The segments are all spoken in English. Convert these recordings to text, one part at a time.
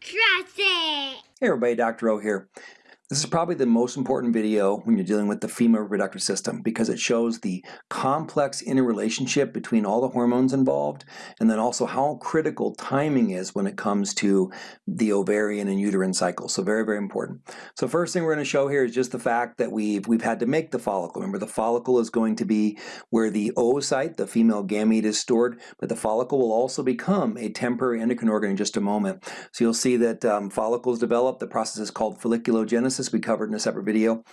Trust it! Hey everybody, Dr. O here. This is probably the most important video when you're dealing with the female reproductive system because it shows the complex interrelationship between all the hormones involved and then also how critical timing is when it comes to the ovarian and uterine cycle. So very, very important. So first thing we're going to show here is just the fact that we've, we've had to make the follicle. Remember the follicle is going to be where the oocyte, the female gamete is stored, but the follicle will also become a temporary endocrine organ in just a moment. So you'll see that um, follicles develop. The process is called folliculogenesis we covered in a separate video.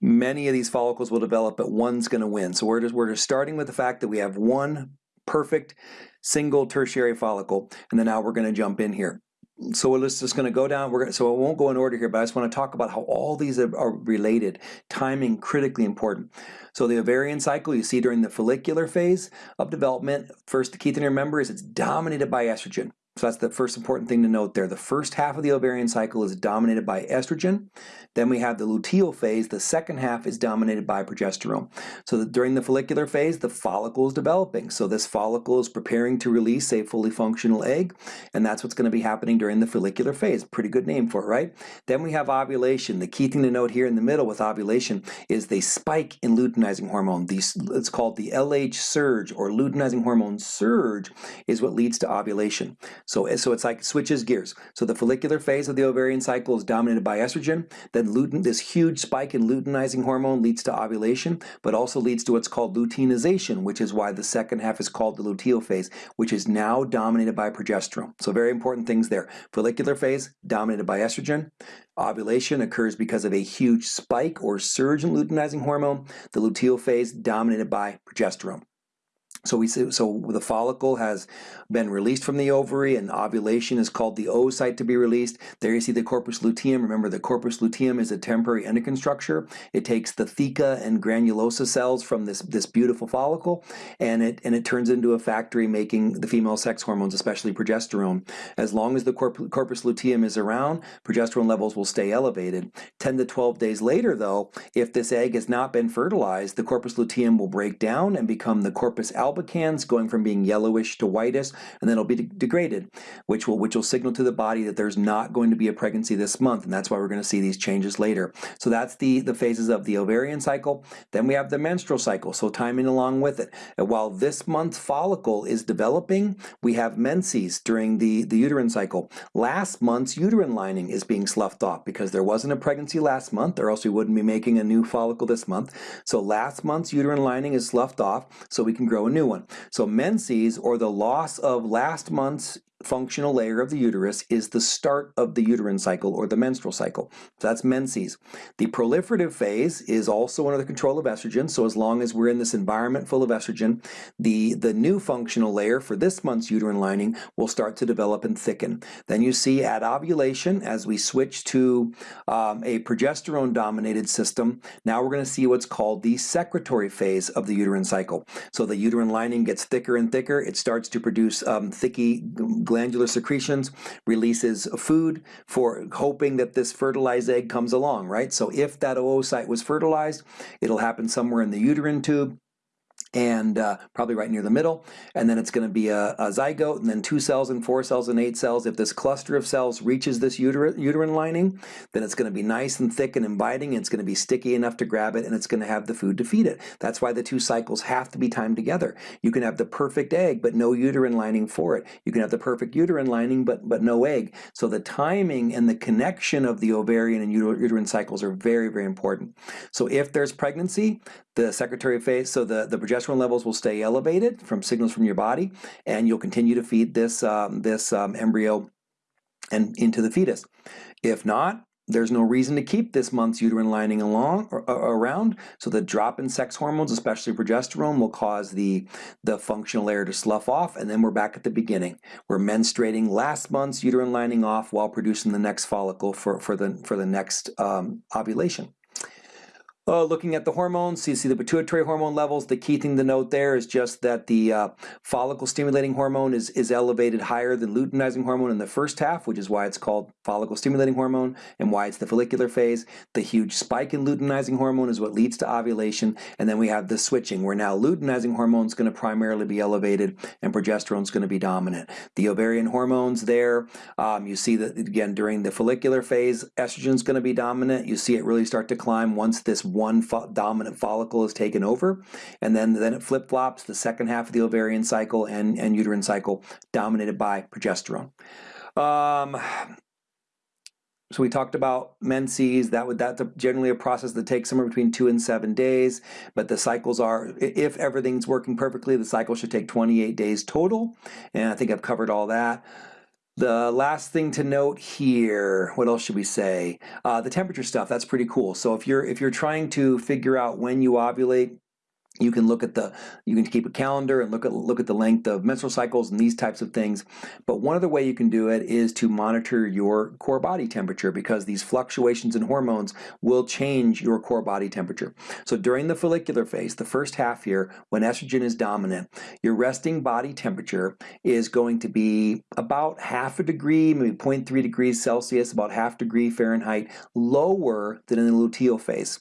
Many of these follicles will develop, but one's going to win. So we're just, we're just starting with the fact that we have one perfect single tertiary follicle, and then now we're going to jump in here. So we're just going to go down. We're gonna, so it won't go in order here, but I just want to talk about how all these are, are related. Timing critically important. So the ovarian cycle you see during the follicular phase of development. First, the key thing to remember is it's dominated by estrogen. So that's the first important thing to note there. The first half of the ovarian cycle is dominated by estrogen. Then we have the luteal phase. The second half is dominated by progesterone. So during the follicular phase, the follicle is developing. So this follicle is preparing to release a fully functional egg, and that's what's going to be happening during the follicular phase. Pretty good name for it, right? Then we have ovulation. The key thing to note here in the middle with ovulation is the spike in luteinizing hormone. These, it's called the LH surge or luteinizing hormone surge is what leads to ovulation. So, eh, so it's like switches gears. So the follicular phase of the ovarian cycle is dominated by estrogen. Then lutein, this huge spike in luteinizing hormone leads to ovulation, but also leads to what's called luteinization, which is why the second half is called the luteal phase, which is now dominated by progesterone. So very important things there. Follicular phase dominated by estrogen. Ovulation occurs because of a huge spike or surge in luteinizing hormone. The luteal phase dominated by progesterone. So we so the follicle has been released from the ovary and ovulation is called the oocyte to be released. There you see the corpus luteum. Remember the corpus luteum is a temporary endocrine structure. It takes the theca and granulosa cells from this, this beautiful follicle and it, and it turns into a factory making the female sex hormones, especially progesterone. As long as the corp corpus luteum is around, progesterone levels will stay elevated. 10 to 12 days later though, if this egg has not been fertilized, the corpus luteum will break down and become the corpus album albicans going from being yellowish to whitish and then it'll be de degraded which will which will signal to the body that there's not going to be a pregnancy this month and that's why we're going to see these changes later. So that's the the phases of the ovarian cycle. Then we have the menstrual cycle so timing along with it. And while this month's follicle is developing we have menses during the the uterine cycle. Last month's uterine lining is being sloughed off because there wasn't a pregnancy last month or else we wouldn't be making a new follicle this month. So last month's uterine lining is sloughed off so we can grow a new new one. So menses, or the loss of last month's functional layer of the uterus is the start of the uterine cycle or the menstrual cycle. So that's menses. The proliferative phase is also under the control of estrogen, so as long as we're in this environment full of estrogen, the, the new functional layer for this month's uterine lining will start to develop and thicken. Then you see at ovulation, as we switch to um, a progesterone-dominated system, now we're going to see what's called the secretory phase of the uterine cycle. So the uterine lining gets thicker and thicker, it starts to produce um, thicky glandular secretions, releases food for hoping that this fertilized egg comes along, right? So if that oocyte was fertilized, it'll happen somewhere in the uterine tube and uh, probably right near the middle. And then it's going to be a, a, zygote, and then two cells and four cells and eight cells. If this cluster of cells reaches this uter uterine lining, then it's going to be nice and thick and inviting, it's going to be sticky enough to grab it, and it's going to have the food to feed it. That's why the two cycles have to be timed together. You can have the perfect egg, but no uterine lining for it. You can have the perfect uterine lining, but, but no egg. So the timing and the connection of the ovarian and uterine cycles are very, very important. So if there's pregnancy, the secretory phase, so the, the progesterone levels will stay elevated from signals from your body, and you'll continue to feed this, um, this um, embryo and into the fetus. If not, there's no reason to keep this month's uterine lining along or, or, around. So the drop in sex hormones, especially progesterone, will cause the, the functional layer to slough off, and then we're back at the beginning. We're menstruating last month's uterine lining off while producing the next follicle for, for, the, for the next um, ovulation. Uh, looking at the hormones, so you see the pituitary hormone levels. The key thing to note there is just that the uh, follicle stimulating hormone is, is elevated higher than luteinizing hormone in the first half, which is why it's called follicle stimulating hormone and why it's the follicular phase. The huge spike in luteinizing hormone is what leads to ovulation. And then we have the switching, where now luteinizing hormone is going to primarily be elevated and progesterone is going to be dominant. The ovarian hormones there, um, you see that again during the follicular phase, estrogen is going to be dominant. You see it really start to climb once this one fo dominant follicle is taken over, and then, then it flip-flops the second half of the ovarian cycle and, and uterine cycle dominated by progesterone. Um, so we talked about menses. That would that's generally a process that takes somewhere between two and seven days. But the cycles are, if everything's working perfectly, the cycle should take 28 days total. And I think I've covered all that. The last thing to note here, what else should we say? Uh, the temperature stuff, that's pretty cool. So if you're if you're trying to figure out when you ovulate, you can look at the, you can keep a calendar and look at look at the length of menstrual cycles and these types of things. But one other way you can do it is to monitor your core body temperature because these fluctuations in hormones will change your core body temperature. So during the follicular phase, the first half here, when estrogen is dominant, your resting body temperature is going to be about half a degree, maybe 0.3 degrees Celsius, about half degree Fahrenheit, lower than in the luteal phase.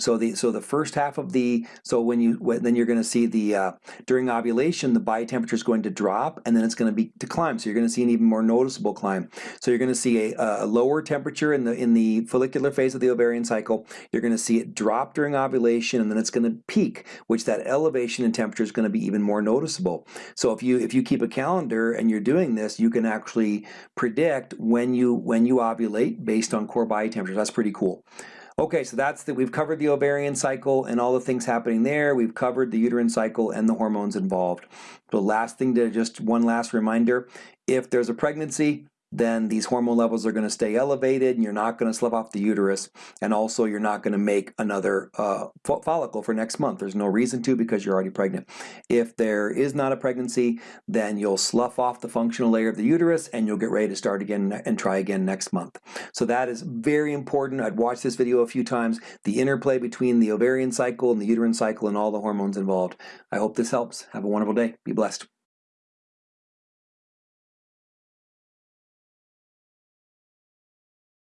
So the so the first half of the so when you when, then you're going to see the uh, during ovulation the body temperature is going to drop and then it's going to be to climb. So you're going to see an even more noticeable climb. So you're going to see a, a lower temperature in the in the follicular phase of the ovarian cycle. You're going to see it drop during ovulation and then it's going to peak, which that elevation in temperature is going to be even more noticeable. So if you if you keep a calendar and you're doing this, you can actually predict when you when you ovulate based on core body temperature. That's pretty cool. Okay, so that's that. We've covered the ovarian cycle and all the things happening there. We've covered the uterine cycle and the hormones involved. The last thing to just one last reminder, if there's a pregnancy, then these hormone levels are going to stay elevated and you're not going to slough off the uterus and also you're not going to make another uh, follicle for next month. There's no reason to because you're already pregnant. If there is not a pregnancy, then you'll slough off the functional layer of the uterus and you'll get ready to start again and try again next month. So that is very important. I'd watched this video a few times, the interplay between the ovarian cycle and the uterine cycle and all the hormones involved. I hope this helps. Have a wonderful day. Be blessed.